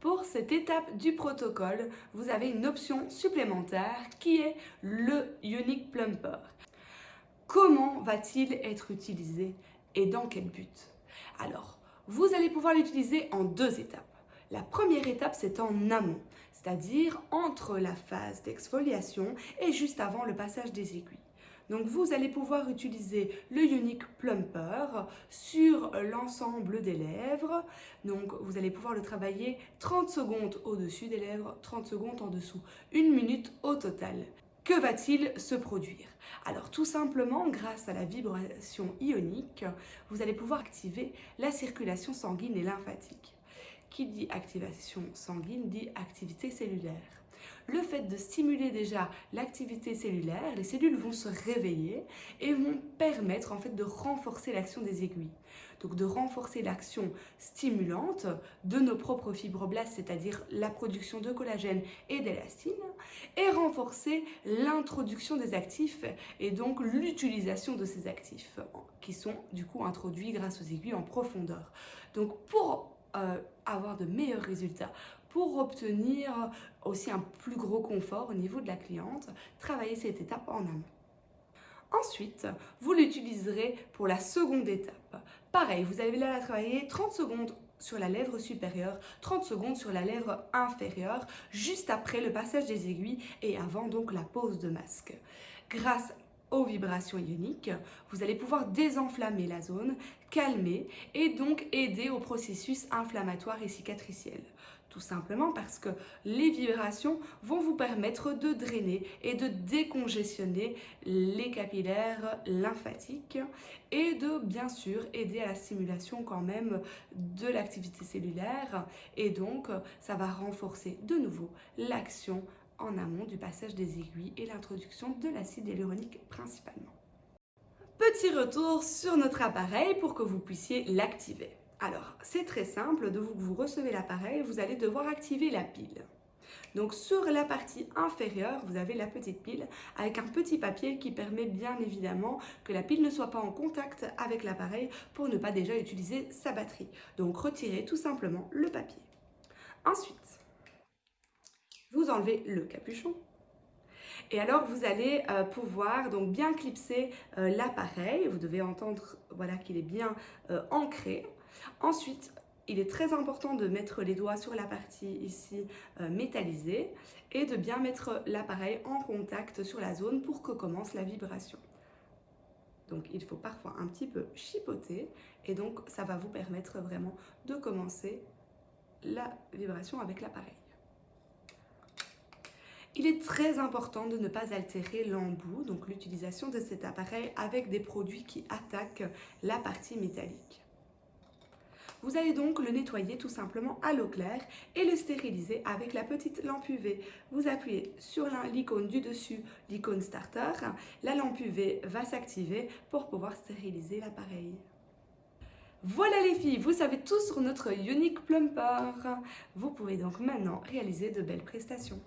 Pour cette étape du protocole, vous avez une option supplémentaire qui est le Unique Plumper. Comment va-t-il être utilisé et dans quel but? Alors, vous allez pouvoir l'utiliser en deux étapes. La première étape, c'est en amont, c'est-à-dire entre la phase d'exfoliation et juste avant le passage des aiguilles. Donc vous allez pouvoir utiliser le Unique Plumper sur l'ensemble des lèvres. Donc vous allez pouvoir le travailler 30 secondes au-dessus des lèvres, 30 secondes en dessous, une minute au total. Que va-t-il se produire? Alors tout simplement, grâce à la vibration ionique, vous allez pouvoir activer la circulation sanguine et lymphatique. Qui dit activation sanguine dit activité cellulaire le fait de stimuler déjà l'activité cellulaire, les cellules vont se réveiller et vont permettre en fait de renforcer l'action des aiguilles. Donc de renforcer l'action stimulante de nos propres fibroblastes, c'est-à-dire la production de collagène et d'élastine, et renforcer l'introduction des actifs et donc l'utilisation de ces actifs qui sont du coup introduits grâce aux aiguilles en profondeur. Donc pour euh, avoir de meilleurs résultats, pour obtenir aussi un plus gros confort au niveau de la cliente, travailler cette étape en amont. Ensuite, vous l'utiliserez pour la seconde étape. Pareil, vous allez là travailler 30 secondes sur la lèvre supérieure, 30 secondes sur la lèvre inférieure, juste après le passage des aiguilles et avant donc la pose de masque. Grâce aux vibrations ioniques, vous allez pouvoir désenflammer la zone, calmer et donc aider au processus inflammatoire et cicatriciel. Tout simplement parce que les vibrations vont vous permettre de drainer et de décongestionner les capillaires lymphatiques et de bien sûr aider à la stimulation quand même de l'activité cellulaire et donc ça va renforcer de nouveau l'action en amont du passage des aiguilles et l'introduction de l'acide hyaluronique principalement. Petit retour sur notre appareil pour que vous puissiez l'activer. Alors, c'est très simple, de vous, vous recevez l'appareil, vous allez devoir activer la pile. Donc sur la partie inférieure, vous avez la petite pile avec un petit papier qui permet bien évidemment que la pile ne soit pas en contact avec l'appareil pour ne pas déjà utiliser sa batterie. Donc retirez tout simplement le papier. Ensuite, vous enlevez le capuchon. Et alors, vous allez euh, pouvoir donc bien clipser euh, l'appareil. Vous devez entendre voilà, qu'il est bien euh, ancré. Ensuite, il est très important de mettre les doigts sur la partie ici métallisée et de bien mettre l'appareil en contact sur la zone pour que commence la vibration. Donc il faut parfois un petit peu chipoter et donc ça va vous permettre vraiment de commencer la vibration avec l'appareil. Il est très important de ne pas altérer l'embout, donc l'utilisation de cet appareil avec des produits qui attaquent la partie métallique. Vous allez donc le nettoyer tout simplement à l'eau claire et le stériliser avec la petite lampe UV. Vous appuyez sur l'icône du dessus, l'icône starter. La lampe UV va s'activer pour pouvoir stériliser l'appareil. Voilà les filles, vous savez tout sur notre Unique Plumper. Vous pouvez donc maintenant réaliser de belles prestations.